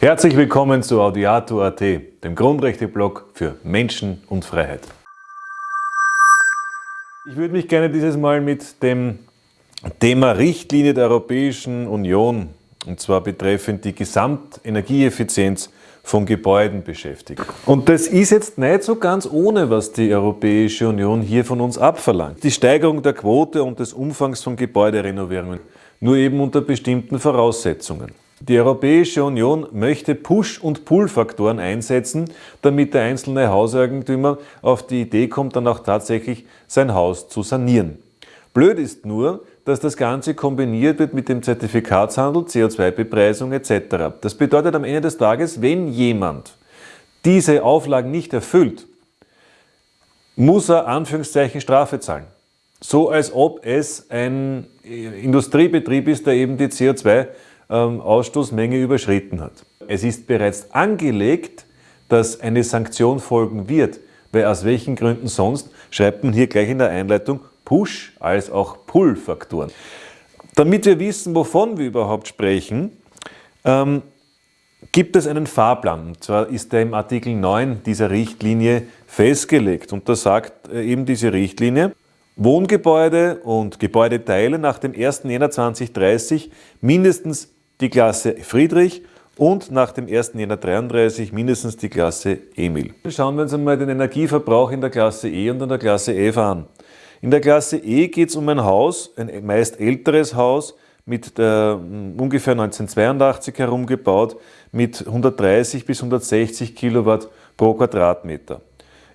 Herzlich willkommen zu Audiato.at, dem Grundrechteblog für Menschen und Freiheit. Ich würde mich gerne dieses Mal mit dem Thema Richtlinie der Europäischen Union, und zwar betreffend die Gesamtenergieeffizienz von Gebäuden beschäftigen. Und das ist jetzt nicht so ganz ohne, was die Europäische Union hier von uns abverlangt. Die Steigerung der Quote und des Umfangs von Gebäuderenovierungen, nur eben unter bestimmten Voraussetzungen. Die Europäische Union möchte Push- und Pull-Faktoren einsetzen, damit der einzelne Hauseigentümer auf die Idee kommt, dann auch tatsächlich sein Haus zu sanieren. Blöd ist nur, dass das Ganze kombiniert wird mit dem Zertifikatshandel, CO2-Bepreisung etc. Das bedeutet am Ende des Tages, wenn jemand diese Auflagen nicht erfüllt, muss er Anführungszeichen Strafe zahlen. So als ob es ein Industriebetrieb ist, der eben die CO2-Ausstoßmenge ähm, überschritten hat. Es ist bereits angelegt, dass eine Sanktion folgen wird, weil aus welchen Gründen sonst, schreibt man hier gleich in der Einleitung, Push- als auch Pull-Faktoren. Damit wir wissen, wovon wir überhaupt sprechen, ähm, gibt es einen Fahrplan. Und zwar ist der im Artikel 9 dieser Richtlinie festgelegt. Und da sagt äh, eben diese Richtlinie, Wohngebäude und Gebäudeteile nach dem 1. Jänner 2030 mindestens die Klasse Friedrich und nach dem 1. Jänner 33 mindestens die Klasse Emil. Schauen wir uns einmal den Energieverbrauch in der Klasse E und in der Klasse F an. In der Klasse E geht es um ein Haus, ein meist älteres Haus, mit äh, ungefähr 1982 herumgebaut, mit 130 bis 160 Kilowatt pro Quadratmeter.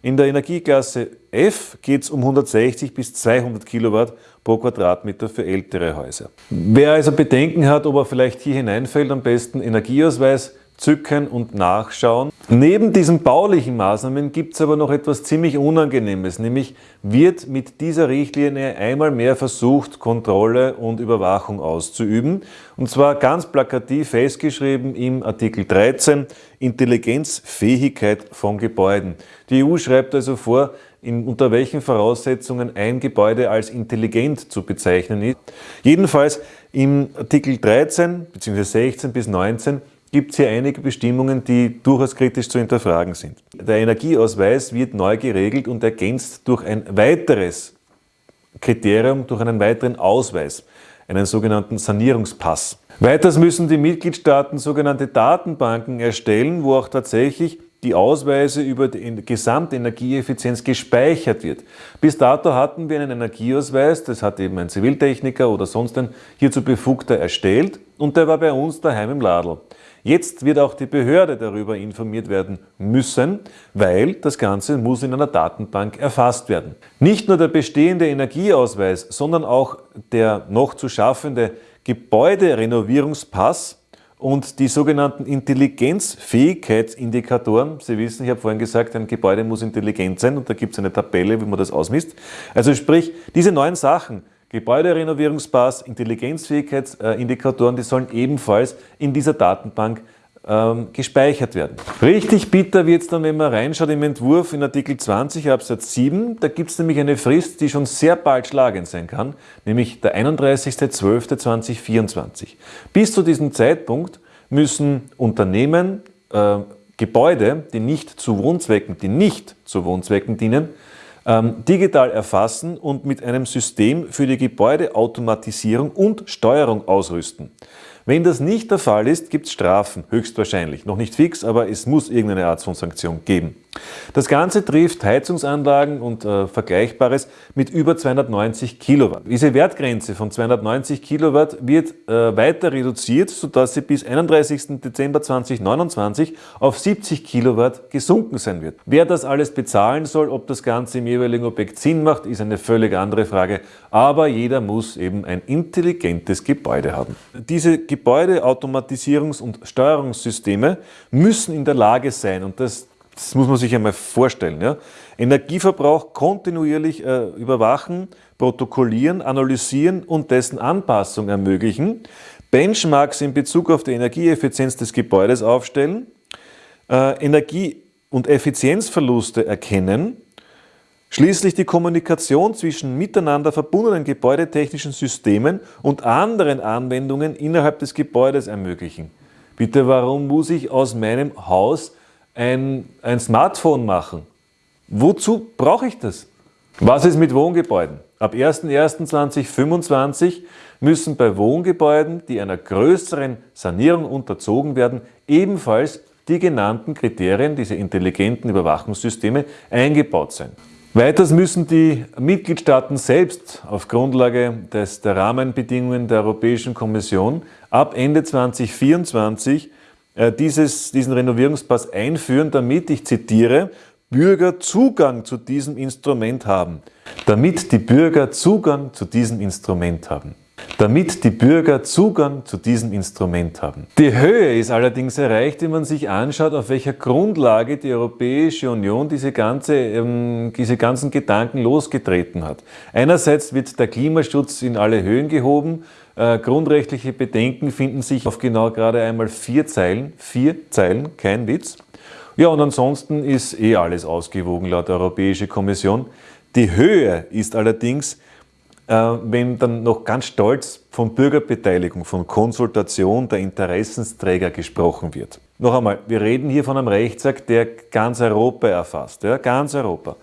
In der Energieklasse F geht es um 160 bis 200 Kilowatt pro Quadratmeter für ältere Häuser. Wer also Bedenken hat, ob er vielleicht hier hineinfällt, am besten Energieausweis zücken und nachschauen. Neben diesen baulichen Maßnahmen gibt es aber noch etwas ziemlich Unangenehmes, nämlich wird mit dieser Richtlinie einmal mehr versucht, Kontrolle und Überwachung auszuüben. Und zwar ganz plakativ festgeschrieben im Artikel 13 Intelligenzfähigkeit von Gebäuden. Die EU schreibt also vor, in, unter welchen Voraussetzungen ein Gebäude als intelligent zu bezeichnen ist. Jedenfalls im Artikel 13 bzw. 16 bis 19 gibt es hier einige Bestimmungen, die durchaus kritisch zu hinterfragen sind. Der Energieausweis wird neu geregelt und ergänzt durch ein weiteres Kriterium, durch einen weiteren Ausweis, einen sogenannten Sanierungspass. Weiters müssen die Mitgliedstaaten sogenannte Datenbanken erstellen, wo auch tatsächlich die Ausweise über die Gesamtenergieeffizienz gespeichert wird. Bis dato hatten wir einen Energieausweis, das hat eben ein Ziviltechniker oder sonst ein hierzu Befugter erstellt und der war bei uns daheim im Ladl. Jetzt wird auch die Behörde darüber informiert werden müssen, weil das Ganze muss in einer Datenbank erfasst werden. Nicht nur der bestehende Energieausweis, sondern auch der noch zu schaffende Gebäuderenovierungspass und die sogenannten Intelligenzfähigkeitsindikatoren. Sie wissen, ich habe vorhin gesagt, ein Gebäude muss intelligent sein und da gibt es eine Tabelle, wie man das ausmisst. Also sprich, diese neuen Sachen Gebäuderenovierungspass, Intelligenzfähigkeitsindikatoren, die sollen ebenfalls in dieser Datenbank ähm, gespeichert werden. Richtig bitter wird es dann, wenn man reinschaut im Entwurf in Artikel 20 Absatz 7. Da gibt es nämlich eine Frist, die schon sehr bald schlagend sein kann, nämlich der 31.12.2024. Bis zu diesem Zeitpunkt müssen Unternehmen äh, Gebäude, die nicht zu Wohnzwecken, die nicht zu Wohnzwecken dienen, ähm, digital erfassen und mit einem System für die Gebäudeautomatisierung und Steuerung ausrüsten. Wenn das nicht der Fall ist, gibt es Strafen, höchstwahrscheinlich. Noch nicht fix, aber es muss irgendeine Art von Sanktion geben. Das Ganze trifft Heizungsanlagen und äh, Vergleichbares mit über 290 Kilowatt. Diese Wertgrenze von 290 Kilowatt wird äh, weiter reduziert, sodass sie bis 31. Dezember 2029 auf 70 Kilowatt gesunken sein wird. Wer das alles bezahlen soll, ob das Ganze im jeweiligen Objekt Sinn macht, ist eine völlig andere Frage. Aber jeder muss eben ein intelligentes Gebäude haben. Diese Gebäudeautomatisierungs- und Steuerungssysteme müssen in der Lage sein, und das, das muss man sich einmal vorstellen, ja, Energieverbrauch kontinuierlich äh, überwachen, protokollieren, analysieren und dessen Anpassung ermöglichen, Benchmarks in Bezug auf die Energieeffizienz des Gebäudes aufstellen, äh, Energie- und Effizienzverluste erkennen, Schließlich die Kommunikation zwischen miteinander verbundenen gebäudetechnischen Systemen und anderen Anwendungen innerhalb des Gebäudes ermöglichen. Bitte, warum muss ich aus meinem Haus ein, ein Smartphone machen? Wozu brauche ich das? Was ist mit Wohngebäuden? Ab 01.01.2025 müssen bei Wohngebäuden, die einer größeren Sanierung unterzogen werden, ebenfalls die genannten Kriterien, diese intelligenten Überwachungssysteme, eingebaut sein. Weiters müssen die Mitgliedstaaten selbst auf Grundlage des, der Rahmenbedingungen der Europäischen Kommission ab Ende 2024 äh, dieses, diesen Renovierungspass einführen, damit, ich zitiere, Bürger Zugang zu diesem Instrument haben. Damit die Bürger Zugang zu diesem Instrument haben damit die Bürger Zugang zu diesem Instrument haben. Die Höhe ist allerdings erreicht, wenn man sich anschaut, auf welcher Grundlage die Europäische Union diese, ganze, ähm, diese ganzen Gedanken losgetreten hat. Einerseits wird der Klimaschutz in alle Höhen gehoben, äh, grundrechtliche Bedenken finden sich auf genau gerade einmal vier Zeilen, vier Zeilen, kein Witz. Ja, und ansonsten ist eh alles ausgewogen laut der Europäischen Kommission. Die Höhe ist allerdings wenn dann noch ganz stolz von Bürgerbeteiligung, von Konsultation der Interessensträger gesprochen wird. Noch einmal, wir reden hier von einem Rechtsakt, der ganz Europa erfasst. Ja, ganz Europa.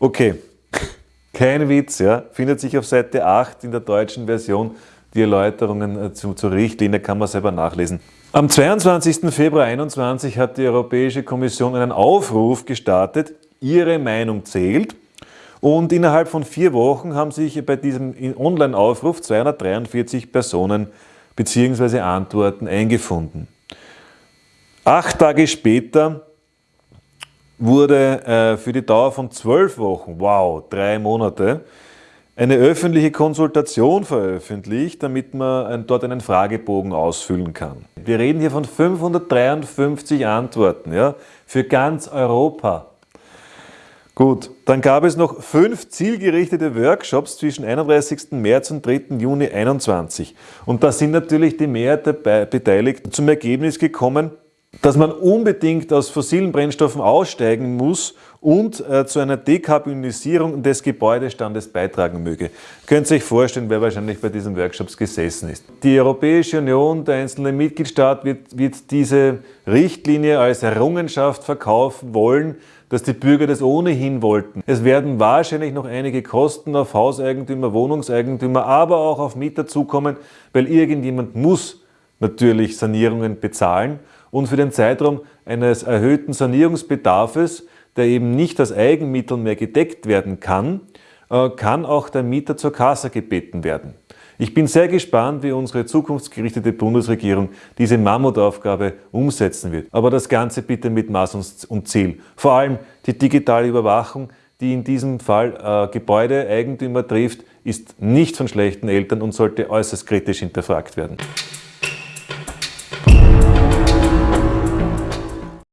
Okay, kein Witz, ja, findet sich auf Seite 8 in der deutschen Version. Die Erläuterungen äh, zu, zur Richtlinie kann man selber nachlesen. Am 22. Februar 2021 hat die Europäische Kommission einen Aufruf gestartet, ihre Meinung zählt und innerhalb von vier Wochen haben sich bei diesem Online-Aufruf 243 Personen bzw. Antworten eingefunden. Acht Tage später wurde äh, für die Dauer von zwölf Wochen, wow, drei Monate, eine öffentliche Konsultation veröffentlicht, damit man dort einen Fragebogen ausfüllen kann. Wir reden hier von 553 Antworten ja, für ganz Europa. Gut, dann gab es noch fünf zielgerichtete Workshops zwischen 31. März und 3. Juni 2021. Und da sind natürlich die Mehrheit der Beteiligten zum Ergebnis gekommen, dass man unbedingt aus fossilen Brennstoffen aussteigen muss und äh, zu einer Dekarbonisierung des Gebäudestandes beitragen möge. Könnt ihr euch vorstellen, wer wahrscheinlich bei diesen Workshops gesessen ist. Die Europäische Union, der einzelne Mitgliedstaat wird, wird diese Richtlinie als Errungenschaft verkaufen wollen, dass die Bürger das ohnehin wollten. Es werden wahrscheinlich noch einige Kosten auf Hauseigentümer, Wohnungseigentümer, aber auch auf Mieter zukommen, weil irgendjemand muss natürlich Sanierungen bezahlen und für den Zeitraum eines erhöhten Sanierungsbedarfes, der eben nicht aus Eigenmitteln mehr gedeckt werden kann, äh, kann auch der Mieter zur Kasse gebeten werden. Ich bin sehr gespannt, wie unsere zukunftsgerichtete Bundesregierung diese Mammutaufgabe umsetzen wird. Aber das Ganze bitte mit Maß und Ziel. Vor allem die digitale Überwachung, die in diesem Fall äh, Gebäudeeigentümer trifft, ist nicht von schlechten Eltern und sollte äußerst kritisch hinterfragt werden.